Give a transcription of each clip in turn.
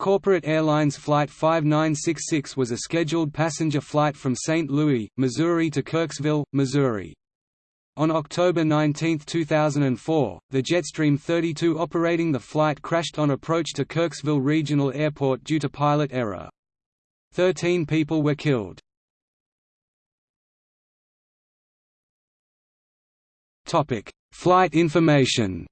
Corporate Airlines Flight 5966 was a scheduled passenger flight from St. Louis, Missouri to Kirksville, Missouri. On October 19, 2004, the Jetstream 32 operating the flight crashed on approach to Kirksville Regional Airport due to pilot error. Thirteen people were killed. Flight information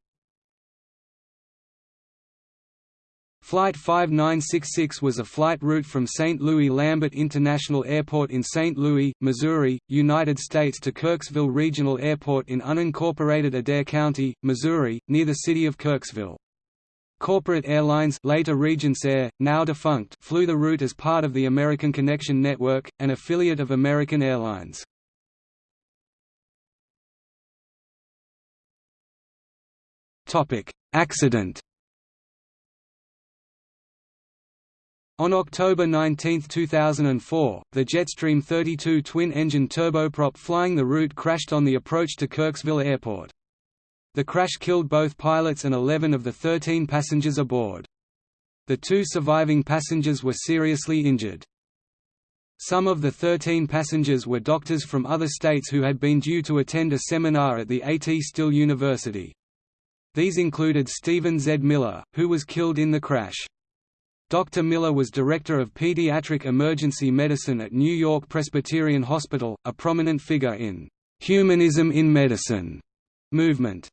Flight 5966 was a flight route from St. Louis Lambert International Airport in St. Louis, Missouri, United States to Kirksville Regional Airport in unincorporated Adair County, Missouri, near the city of Kirksville. Corporate Airlines later RegionsAir, now defunct flew the route as part of the American Connection Network, an affiliate of American Airlines. Accident On October 19, 2004, the Jetstream 32 twin-engine turboprop flying the route crashed on the approach to Kirksville Airport. The crash killed both pilots and 11 of the 13 passengers aboard. The two surviving passengers were seriously injured. Some of the 13 passengers were doctors from other states who had been due to attend a seminar at the A.T. Still University. These included Stephen Z. Miller, who was killed in the crash. Dr. Miller was director of pediatric emergency medicine at New York Presbyterian Hospital, a prominent figure in «humanism in medicine» movement.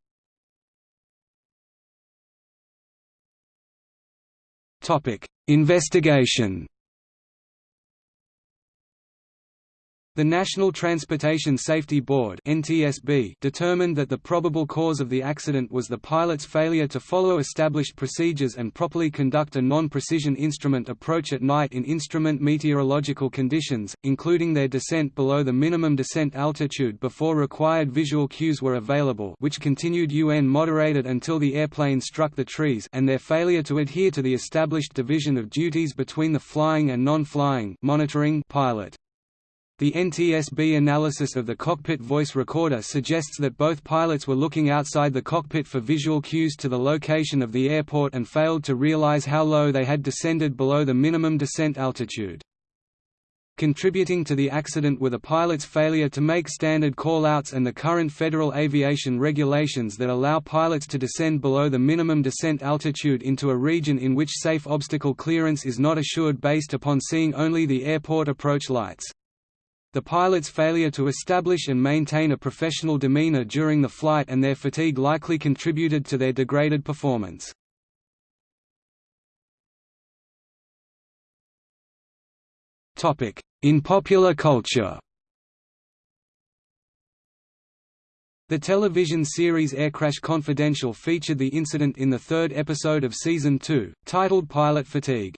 Topic: Investigation The National Transportation Safety Board (NTSB) determined that the probable cause of the accident was the pilot's failure to follow established procedures and properly conduct a non-precision instrument approach at night in instrument meteorological conditions, including their descent below the minimum descent altitude before required visual cues were available, which continued UN moderated until the airplane struck the trees, and their failure to adhere to the established division of duties between the flying and non-flying monitoring pilot. The NTSB analysis of the cockpit voice recorder suggests that both pilots were looking outside the cockpit for visual cues to the location of the airport and failed to realize how low they had descended below the minimum descent altitude. Contributing to the accident were the pilot's failure to make standard call-outs and the current federal aviation regulations that allow pilots to descend below the minimum descent altitude into a region in which safe obstacle clearance is not assured based upon seeing only the airport approach lights. The pilot's failure to establish and maintain a professional demeanor during the flight and their fatigue likely contributed to their degraded performance. In popular culture The television series Aircrash Confidential featured the incident in the third episode of Season 2, titled Pilot Fatigue.